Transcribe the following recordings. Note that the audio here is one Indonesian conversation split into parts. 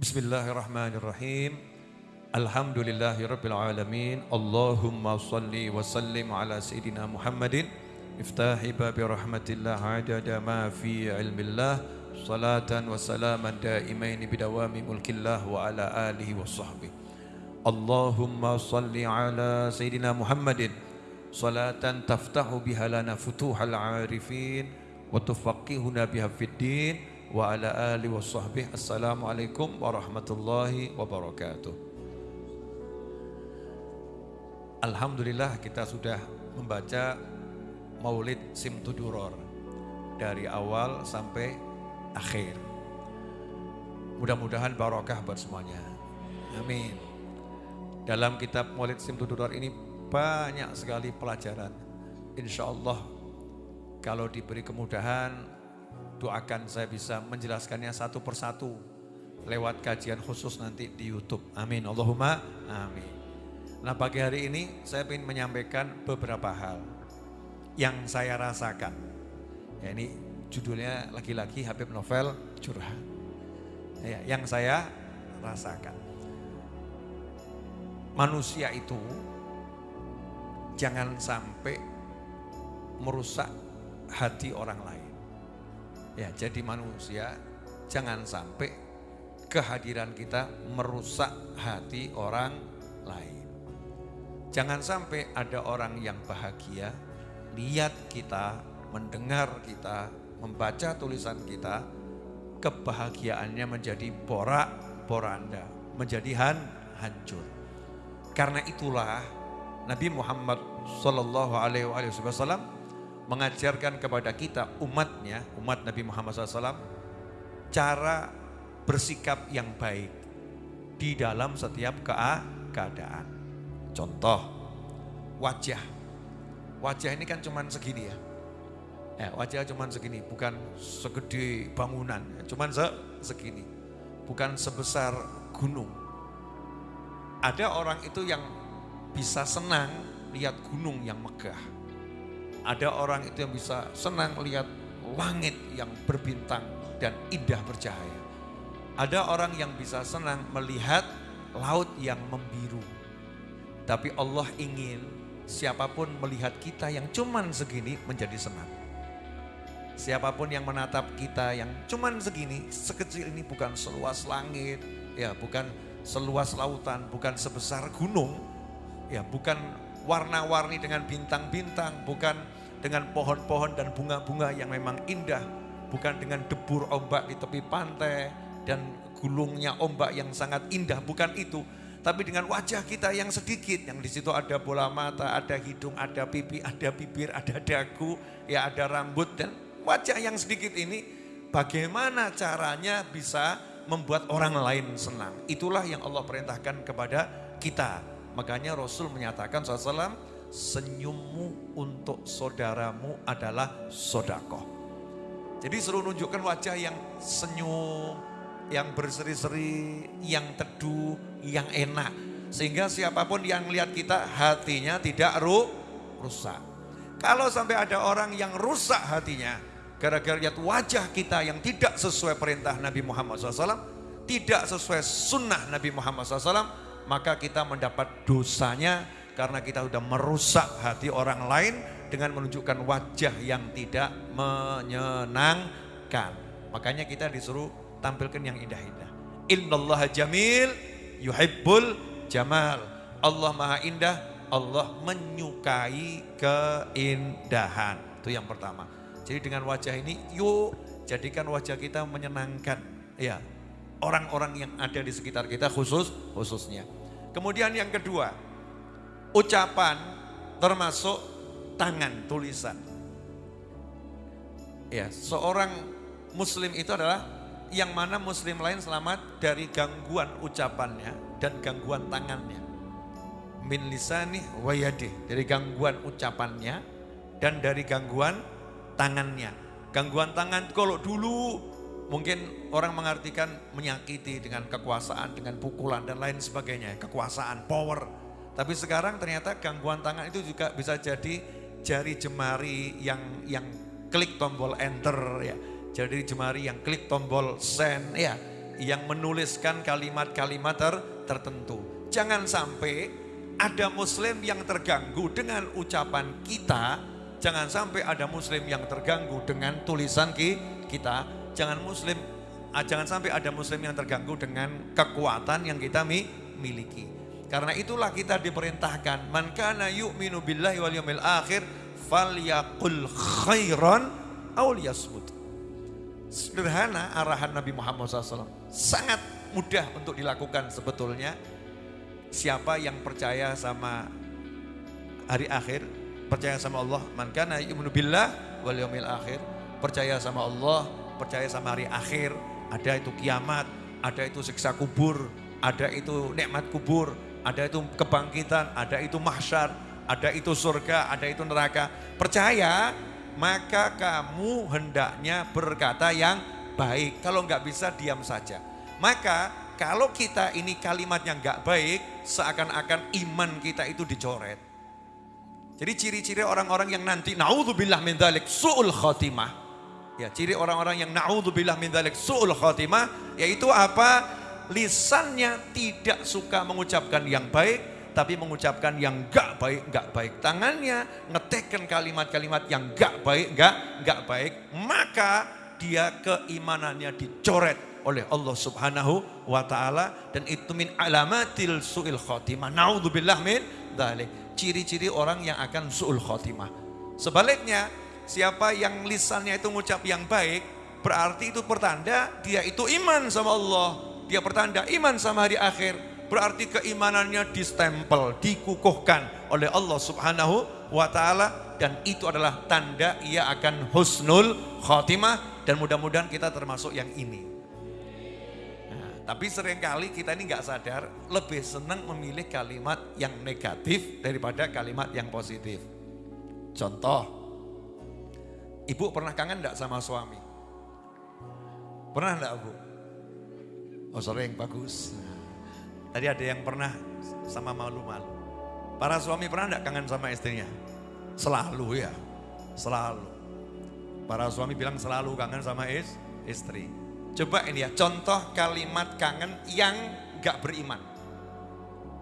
Bismillahirrahmanirrahim. Alhamdulillahirabbil alamin. Allahumma salli wa sallim ala sayidina Muhammadin. Iftahi babi rahmatillah adada ma fi ilmillah. Salatan wa salaman daimaini bidawami mulkillah wa ala alihi wa sahbihi. Allahumma salli ala sayidina Muhammadin. Salatan taftahu biha lana futuhal arifin wa tufaqihuna biha fid din wa ala ali wa sahbihi. Assalamualaikum warahmatullahi wabarakatuh. Alhamdulillah kita sudah membaca Maulid Simtuduror dari awal sampai akhir. Mudah-mudahan barokah buat semuanya. Amin. Dalam kitab Maulid Simtuduror ini banyak sekali pelajaran. Insya Allah kalau diberi kemudahan doakan saya bisa menjelaskannya satu persatu lewat kajian khusus nanti di YouTube. Amin. Allahumma amin. Nah pagi hari ini saya ingin menyampaikan beberapa hal yang saya rasakan. Ya ini judulnya lagi-lagi Habib Novel curhat. Ya, yang saya rasakan. Manusia itu jangan sampai merusak hati orang lain. Ya, jadi manusia jangan sampai kehadiran kita merusak hati orang lain. Jangan sampai ada orang yang bahagia lihat kita, mendengar kita, membaca tulisan kita, kebahagiaannya menjadi porak-poranda, menjadi han, hancur. Karena itulah Nabi Muhammad Sallallahu Alaihi Wasallam mengajarkan kepada kita umatnya, umat Nabi Muhammad SAW, cara bersikap yang baik di dalam setiap keadaan. Contoh, wajah. Wajah ini kan cuman segini ya. Eh, wajah cuman segini, bukan segede bangunan, cuman se segini. Bukan sebesar gunung. Ada orang itu yang bisa senang lihat gunung yang megah ada orang itu yang bisa senang lihat langit yang berbintang dan indah bercahaya. Ada orang yang bisa senang melihat laut yang membiru. Tapi Allah ingin siapa pun melihat kita yang cuman segini menjadi senang. Siapa pun yang menatap kita yang cuman segini, sekecil ini bukan seluas langit, ya bukan seluas lautan, bukan sebesar gunung, ya bukan warna-warni dengan bintang-bintang, bukan dengan pohon-pohon dan bunga-bunga yang memang indah, bukan dengan debur ombak di tepi pantai dan gulungnya ombak yang sangat indah, bukan itu. Tapi dengan wajah kita yang sedikit, yang di situ ada bola mata, ada hidung, ada pipi, ada bibir, ada dagu, ya ada rambut dan wajah yang sedikit ini bagaimana caranya bisa membuat orang lain senang. Itulah yang Allah perintahkan kepada kita. Makanya Rasul menyatakan SAW, senyummu untuk saudaramu adalah sodako. Jadi suruh nunjukkan wajah yang senyum, yang berseri-seri, yang teduh, yang enak. Sehingga siapa pun yang lihat kita hatinya tidak ru, rusak. Kalau sampai ada orang yang rusak hatinya, gara-gara lihat wajah kita yang tidak sesuai perintah Nabi Muhammad SAW, tidak sesuai sunnah Nabi Muhammad SAW, maka kita mendapat dosanya karena kita sudah merusak hati orang lain dengan menunjukkan wajah yang tidak menyenangkan. Makanya kita disuruh tampilkan yang indah-indah. Innallaha jamil yuhibbul jamal. Allah maha indah, Allah menyukai keindahan. Itu yang pertama. Jadi dengan wajah ini yuk jadikan wajah kita menyenangkan. Ya, orang-orang yang ada di sekitar kita khusus khususnya. Kemudian yang kedua, ucapan termasuk tangan tulisan. Ya, seorang muslim itu adalah yang mana muslim lain selamat dari gangguan ucapannya dan gangguan tangannya. Min lisani wayadi, dari gangguan ucapannya dan dari gangguan tangannya. Gangguan tangan kalau dulu Mungkin orang mengartikan menyakiti dengan kekuasaan, dengan pukulan dan lain sebagainya. Kekuasaan, power. Tapi sekarang ternyata gangguan tangan itu juga bisa jadi jari jemari yang yang klik tombol enter ya. Jadi jemari yang klik tombol send ya. yang menuliskan kalimat-kalimat ter tertentu. Jangan sampai ada muslim yang terganggu dengan ucapan kita, jangan sampai ada muslim yang terganggu dengan tulisan kita, jangan muslim jangan sampai ada muslim yang terganggu dengan kekuatan yang kita miliki. Karena itulah kita diperintahkan man kana yu'minu billahi wal yawmil akhir falyaqul khairan aw liyasmut. Sederhana arahan Nabi Muhammad SAW. Sangat mudah untuk dilakukan sebetulnya. Siapa yang percaya sama hari akhir, percaya sama Allah, man kana yu'minu billah wal yawmil akhir, percaya sama Allah, percaya sama hari akhir, ada itu kiamat, ada itu siksa kubur, ada itu nikmat kubur, ada itu kebangkitan, ada itu mahsyar, ada itu surga, ada itu neraka. Percaya, maka kamu hendaknya berkata yang baik. Kalau nggak bisa diam saja. Maka kalau kita ini kalimatnya nggak baik, seakan-akan iman kita itu dicoret. Jadi ciri-ciri orang-orang yang nanti naudzubillah min dzalik suul khatimah. Ya, ciri orang-orang yang naudzubillah min dzalik suul khatimah yaitu apa? Lisannya tidak suka mengucapkan yang baik, tapi mengucapkan yang enggak baik, enggak baik. Tangannya ngetekkan kalimat-kalimat yang enggak baik, enggak enggak baik, maka dia keimanannya dicoret oleh Allah Subhanahu wa taala dan itu min alamatil suil khotimah. Naudzubillah min dzalik. Ciri-ciri orang yang akan suul khotimah. Sebaliknya, siapa yang lisannya itu ngucap yang baik, berarti itu pertanda dia itu iman sama Allah. Dia pertanda iman sama hari akhir. Berarti keimanannya distempel, dikukuhkan oleh Allah Subhanahu wa taala dan itu adalah tanda ia akan husnul khotimah dan mudah-mudahan kita termasuk yang ini. Tapi sering kali kita ini nggak sadar lebih senang memilih kalimat yang negatif daripada kalimat yang positif. Contoh, ibu pernah kangen enggak sama suami? Pernah enggak bu? Oh sering, bagus. Tadi ada yang pernah sama malu-malu. Para suami pernah enggak kangen sama istrinya? Selalu ya, selalu. Para suami bilang selalu kangen sama is, istri. Coba ini ya, contoh kalimat kangen yang gak beriman.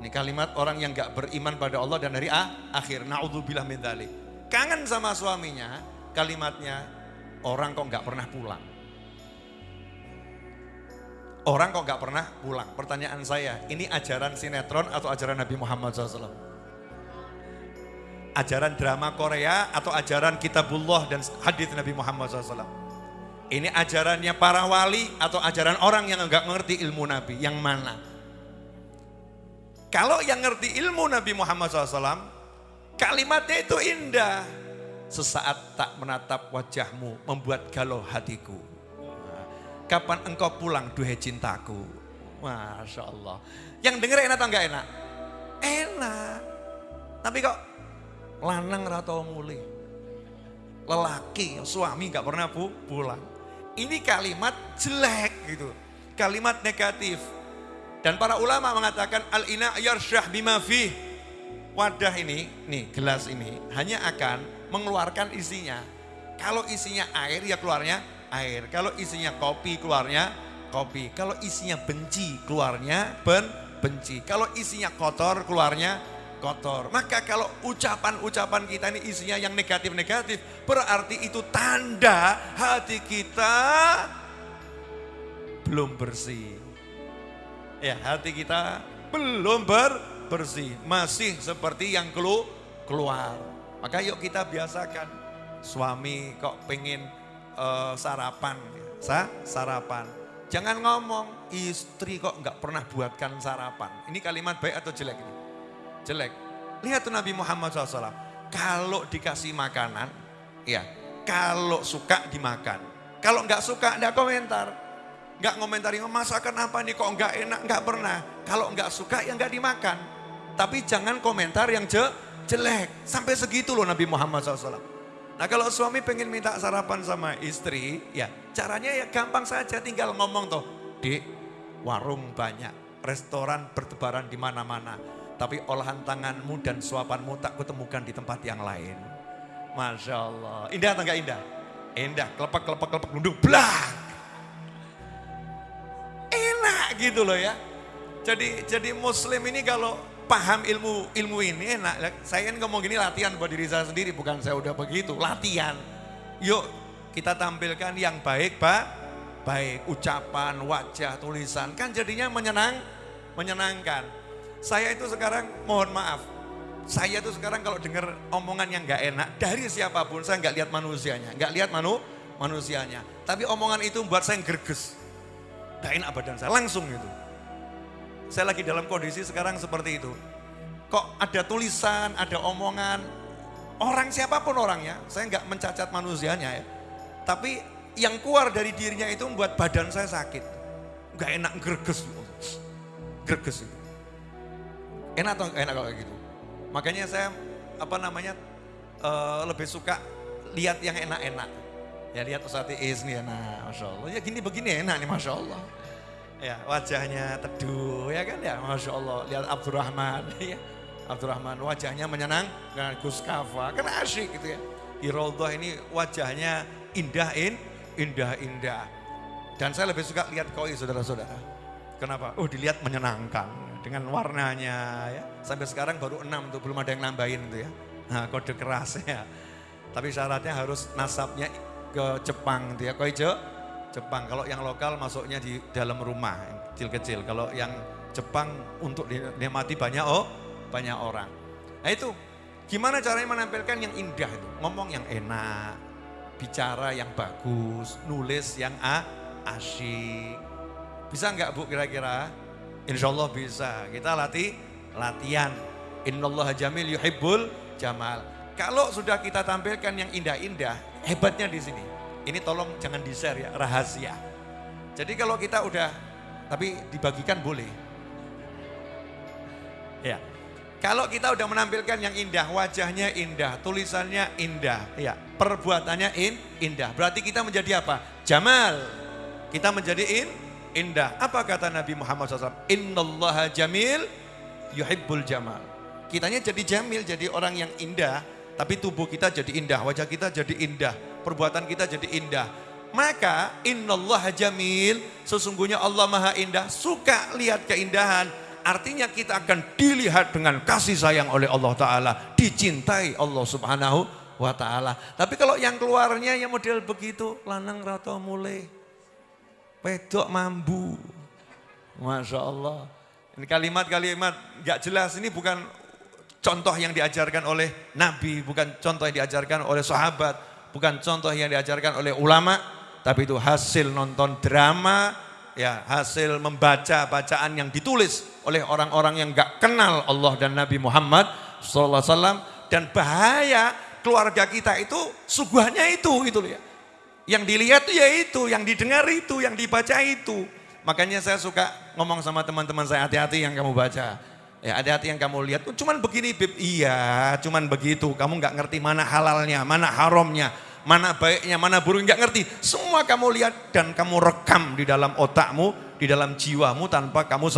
Ini kalimat orang yang gak beriman pada Allah dan hari ah, akhir. Na'udzubillah min dhalik. Kangen sama suaminya, kalimatnya orang kok gak pernah pulang. Orang kok gak pernah pulang. Pertanyaan saya, ini ajaran sinetron atau ajaran Nabi Muhammad SAW? Ajaran drama Korea atau ajaran kitabullah dan hadis Nabi Muhammad SAW? Ini ajarannya para wali atau ajaran orang yang enggak mengerti ilmu Nabi, yang mana? Kalau yang ngerti ilmu Nabi Muhammad SAW, kalimatnya itu indah. Sesaat tak menatap wajahmu, membuat galau hatiku. Kapan engkau pulang, duhai cintaku? Masya Allah. Yang denger enak atau enggak enak? Enak. Tapi kok lanang atau mulai. Lelaki, suami enggak pernah pulang. Ini kalimat jelek gitu. Kalimat negatif. Dan para ulama mengatakan al-ina yarsyah bima fih. Wadah ini, nih gelas ini hanya akan mengeluarkan isinya. Kalau isinya air ya keluarnya air. Kalau isinya kopi keluarnya kopi. Kalau isinya benci keluarnya ben benci. Kalau isinya kotor keluarnya kotor. Maka kalau ucapan-ucapan kita ini isinya yang negatif-negatif, berarti itu tanda hati kita belum bersih. Ya, hati kita belum ber bersih, masih seperti yang kelu keluar. Maka yuk kita biasakan suami kok pengen uh, sarapan, sa sarapan. Jangan ngomong istri kok nggak pernah buatkan sarapan. Ini kalimat baik atau jelek ini? jelek. Lihat tuh Nabi Muhammad SAW. Kalau dikasih makanan, ya kalau suka dimakan. Kalau nggak suka, nggak komentar. Nggak ngomentari, oh, masakan apa nih kok nggak enak, nggak pernah. Kalau nggak suka, ya nggak dimakan. Tapi jangan komentar yang je, jelek. Sampai segitu loh Nabi Muhammad SAW. Nah kalau suami pengen minta sarapan sama istri, ya caranya ya gampang saja tinggal ngomong tuh. Di warung banyak, restoran bertebaran di mana-mana tapi olahan tanganmu dan suapanmu tak kutemukan di tempat yang lain. Masya Allah. Indah atau enggak indah? Indah, kelepak, nunduk, blak. gitu loh ya. Jadi jadi muslim ini kalau paham ilmu ilmu ini enak. Saya kan ngomong gini latihan buat diri saya sendiri, bukan saya udah begitu, latihan. Yuk kita tampilkan yang baik, Pak. Baik ucapan, wajah, tulisan kan jadinya menyenang, menyenangkan. Saya itu sekarang mohon maaf, saya tuh sekarang kalau dengar omongan yang nggak enak dari siapa pun saya nggak lihat manusianya, nggak lihat manu manusianya. Tapi omongan itu membuat saya gerges, gak enak badan saya langsung itu. Saya lagi dalam kondisi sekarang seperti itu. Kok ada tulisan, ada omongan, orang siapa pun orangnya, saya nggak mencacat manusianya ya. Tapi yang keluar dari dirinya itu membuat badan saya sakit. Gak enak gerges. Gerges itu. Enak atau enak kalau gitu? Makanya saya apa namanya uh, lebih suka lihat yang enak-enak. Ya lihat Ustaz Is nih, nah Masya Allah. Ya gini begini enak nih Masya Allah. Ya wajahnya teduh ya kan ya Masya Allah. Lihat Abdurrahman ya. Abdurrahman wajahnya menyenang dengan Gus Kafa. Kan asyik gitu ya. Di ini wajahnya indah in, indah indah. Dan saya lebih suka lihat koi saudara-saudara. Kenapa? Oh dilihat menyenangkan dengan warnanya ya. Sampai sekarang baru enam tuh belum ada yang nambahin tuh ya. Nah, kode keras ya. Tapi syaratnya harus nasabnya ke Jepang tuh ya. Koi Jepang. Kalau yang lokal masuknya di dalam rumah kecil-kecil. Kalau yang Jepang untuk dinikmati banyak oh banyak orang. Nah itu gimana caranya menampilkan yang indah itu? Ngomong yang enak, bicara yang bagus, nulis yang a, asyik. Bisa nggak Bu kira-kira? Insya Allah bisa. Kita latih latihan. Innallaha jamil yuhibbul jamal. Kalau sudah kita tampilkan yang indah-indah, hebatnya di sini. Ini tolong jangan di-share ya, rahasia. Jadi kalau kita udah, tapi dibagikan boleh. Ya, kalau kita udah menampilkan yang indah, wajahnya indah, tulisannya indah, ya, perbuatannya in, indah. Berarti kita menjadi apa? Jamal. Kita menjadi in, indah. Apa kata Nabi Muhammad SAW? Innallaha jamil yuhibbul jamal. Kitanya jadi jamil, jadi orang yang indah, tapi tubuh kita jadi indah, wajah kita jadi indah, perbuatan kita jadi indah. Maka innallaha jamil, sesungguhnya Allah maha indah, suka lihat keindahan, Artinya kita akan dilihat dengan kasih sayang oleh Allah Ta'ala. Dicintai Allah Subhanahu wa Ta'ala. Tapi kalau yang keluarnya yang model begitu, lanang rata mulai. Pedok mambu. Masya Allah. Ini kalimat-kalimat gak jelas. Ini bukan contoh yang diajarkan oleh Nabi. Bukan contoh yang diajarkan oleh sahabat. Bukan contoh yang diajarkan oleh ulama. Tapi itu hasil nonton drama ya hasil membaca bacaan yang ditulis oleh orang-orang yang gak kenal Allah dan Nabi Muhammad SAW dan bahaya keluarga kita itu suguhannya itu gitu ya. Yang dilihat ya itu, yang didengar itu, yang dibaca itu. Makanya saya suka ngomong sama teman-teman saya hati-hati yang kamu baca. Ya hati-hati yang kamu lihat. Cuman begini Bib, iya cuman begitu. Kamu nggak ngerti mana halalnya, mana haramnya mana baiknya, mana buruknya, nggak ngerti. Semua kamu lihat dan kamu rekam di dalam otakmu, di dalam jiwamu tanpa kamu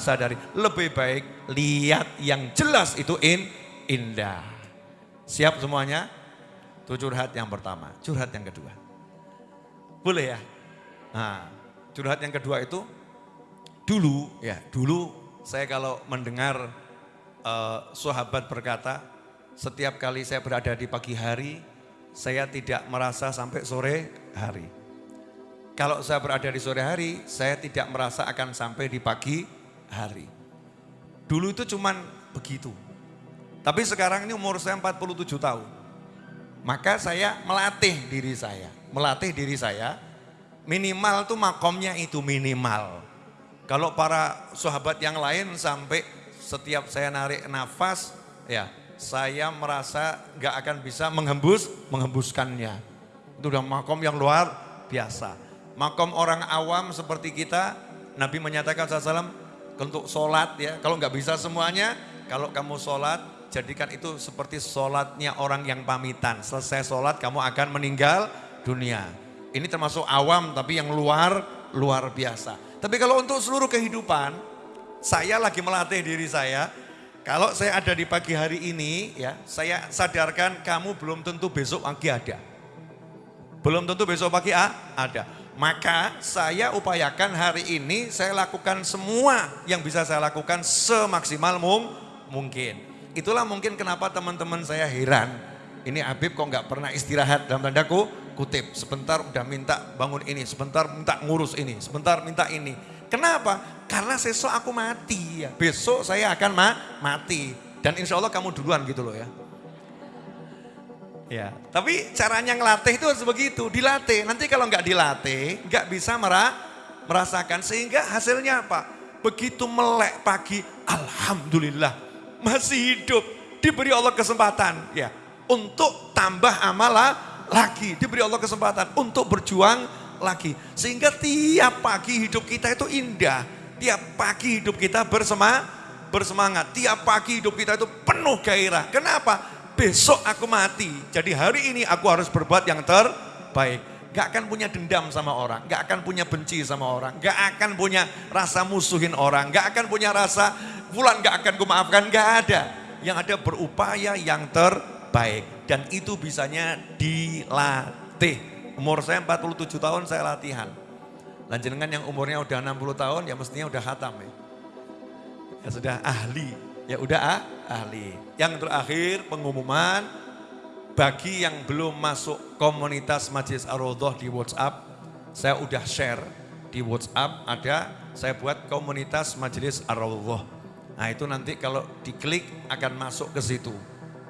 sadari. Lebih baik lihat yang jelas itu in, indah. Siap semuanya? Itu curhat yang pertama. Curhat yang kedua. Boleh ya? Nah, curhat yang kedua itu dulu ya, dulu saya kalau mendengar uh, sahabat berkata, setiap kali saya berada di pagi hari, saya tidak merasa sampai sore hari. Kalau saya berada di sore hari, saya tidak merasa akan sampai di pagi hari. Dulu itu cuman begitu. Tapi sekarang ini umur saya 47 tahun. Maka saya melatih diri saya. Melatih diri saya, minimal tuh makomnya itu minimal. Kalau para sahabat yang lain sampai setiap saya narik nafas, ya saya merasa gak akan bisa menghembus, menghembuskannya. Itu udah makom yang luar biasa. Makom orang awam seperti kita, Nabi menyatakan SAW, untuk sholat ya, kalau nggak bisa semuanya, kalau kamu sholat, jadikan itu seperti sholatnya orang yang pamitan. Selesai sholat kamu akan meninggal dunia. Ini termasuk awam tapi yang luar, luar biasa. Tapi kalau untuk seluruh kehidupan, saya lagi melatih diri saya, kalau saya ada di pagi hari ini, ya, saya sadarkan kamu belum tentu besok pagi ada. Belum tentu besok pagi ah, ada. Maka saya upayakan hari ini saya lakukan semua yang bisa saya lakukan semaksimal mung mungkin. Itulah mungkin kenapa teman-teman saya heran. Ini Habib kok nggak pernah istirahat dalam tandaku kutip. Sebentar udah minta bangun ini, sebentar minta ngurus ini, sebentar minta ini. Kenapa? Karena besok aku mati ya. Besok saya akan ma mati. Dan insya Allah kamu duluan gitu loh ya. Ya, tapi caranya ngelatih itu harus begitu, dilatih. Nanti kalau nggak dilatih, nggak bisa merah, merasakan. Sehingga hasilnya apa? Begitu melek pagi, Alhamdulillah masih hidup. Diberi Allah kesempatan ya untuk tambah amal lagi. Diberi Allah kesempatan untuk berjuang lagi. Sehingga tiap pagi hidup kita itu indah. Tiap pagi hidup kita bersema, bersemangat. Tiap pagi hidup kita itu penuh gairah. Kenapa? besok aku mati. Jadi hari ini aku harus berbuat yang terbaik. Gak akan punya dendam sama orang, gak akan punya benci sama orang, gak akan punya rasa musuhin orang, gak akan punya rasa bulan gak akan kumaafkan, gak ada. Yang ada berupaya yang terbaik. Dan itu bisanya dilatih. Umur saya 47 tahun saya latihan. Lanjengan yang umurnya udah 60 tahun ya mestinya udah hatam ya. Ya sudah ahli, ya udah ah, ahli. Yang terakhir pengumuman bagi yang belum masuk komunitas Majelis Ar-Raudhah di WhatsApp, saya udah share di WhatsApp ada saya buat komunitas Majelis Ar-Raudhah. Nah, itu nanti kalau diklik akan masuk ke situ.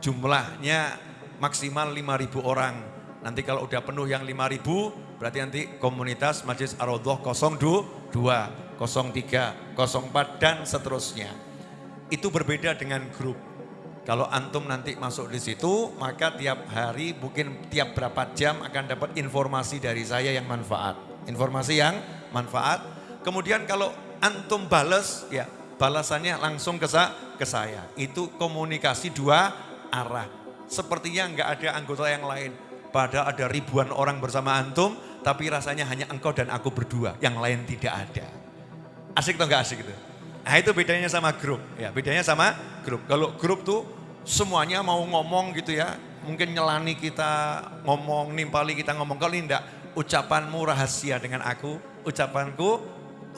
Jumlahnya maksimal 5000 orang. Nanti kalau udah penuh yang 5000 berarti nanti komunitas Majelis Ar-Raudhah 02, 03, 04 dan seterusnya itu berbeda dengan grup. Kalau antum nanti masuk di situ, maka tiap hari mungkin tiap berapa jam akan dapat informasi dari saya yang manfaat. Informasi yang manfaat. Kemudian kalau antum balas, ya balasannya langsung ke saya. Itu komunikasi dua arah. Sepertinya nggak ada anggota yang lain. Padahal ada ribuan orang bersama antum, tapi rasanya hanya engkau dan aku berdua. Yang lain tidak ada. Asik atau nggak asik itu? Nah itu bedanya sama grup. Ya, bedanya sama grup. Kalau grup tuh semuanya mau ngomong gitu ya. Mungkin nyelani kita ngomong, nimpali kita ngomong. Kalau enggak, ucapanmu rahasia dengan aku, ucapanku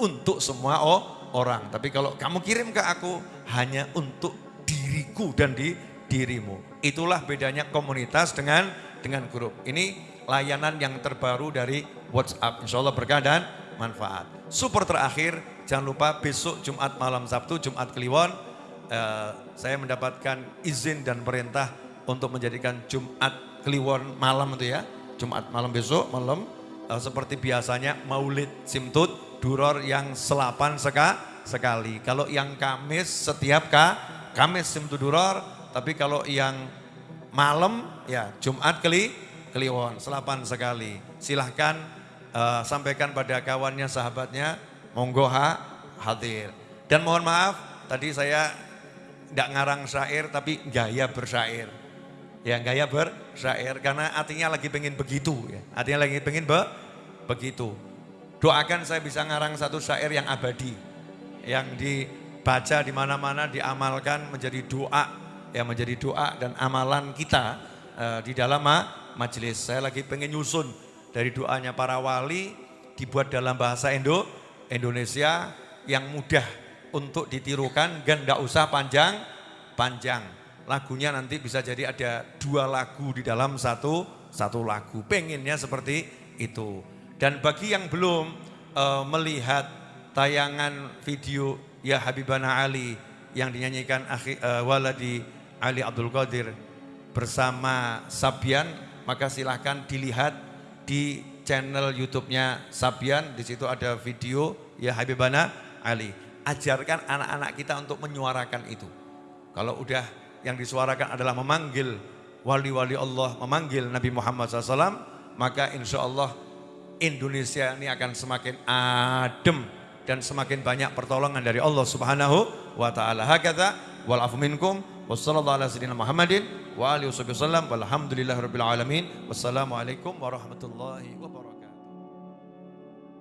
untuk semua oh, orang. Tapi kalau kamu kirim ke aku hanya untuk diriku dan di dirimu. Itulah bedanya komunitas dengan dengan grup. Ini layanan yang terbaru dari WhatsApp. Insya Allah berkah dan manfaat. Super terakhir, jangan lupa besok Jumat malam Sabtu, Jumat Kliwon, eh, saya mendapatkan izin dan perintah untuk menjadikan Jumat Kliwon malam itu ya. Jumat malam besok, malam eh, seperti biasanya maulid simtut, duror yang selapan seka, sekali. Kalau yang Kamis setiap ka, Kamis simtut duror, tapi kalau yang malam ya Jumat keli, Kliwon, selapan sekali. Silahkan uh, sampaikan pada kawannya, sahabatnya, monggo ha, hadir. Dan mohon maaf, tadi saya tidak ngarang syair tapi gaya bersyair. Ya gaya bersyair karena artinya lagi pengen begitu ya. Artinya lagi pengen be, begitu. Doakan saya bisa ngarang satu syair yang abadi. Yang dibaca di mana-mana diamalkan menjadi doa. Ya menjadi doa dan amalan kita uh, di dalam majelis. Saya lagi pengen nyusun dari doanya para wali dibuat dalam bahasa Indo Indonesia yang mudah untuk ditirukan dan tidak usah panjang-panjang. Lagunya nanti bisa jadi ada dua lagu di dalam satu satu lagu. Pengennya seperti itu. Dan bagi yang belum uh, melihat tayangan video Ya Habibana Ali yang dinyanyikan uh, Waladi Ali Abdul Qadir bersama Sabian, maka silahkan dilihat di channel YouTube-nya Sabian, di situ ada video ya Habibana Ali. Ajarkan anak-anak kita untuk menyuarakan itu. Kalau udah yang disuarakan adalah memanggil wali-wali Allah, memanggil Nabi Muhammad SAW, maka insya Allah Indonesia ini akan semakin adem dan semakin banyak pertolongan dari Allah Subhanahu wa taala. Hakata wal minkum alamin. Wassalamualaikum warahmatullahi wabarakatuh.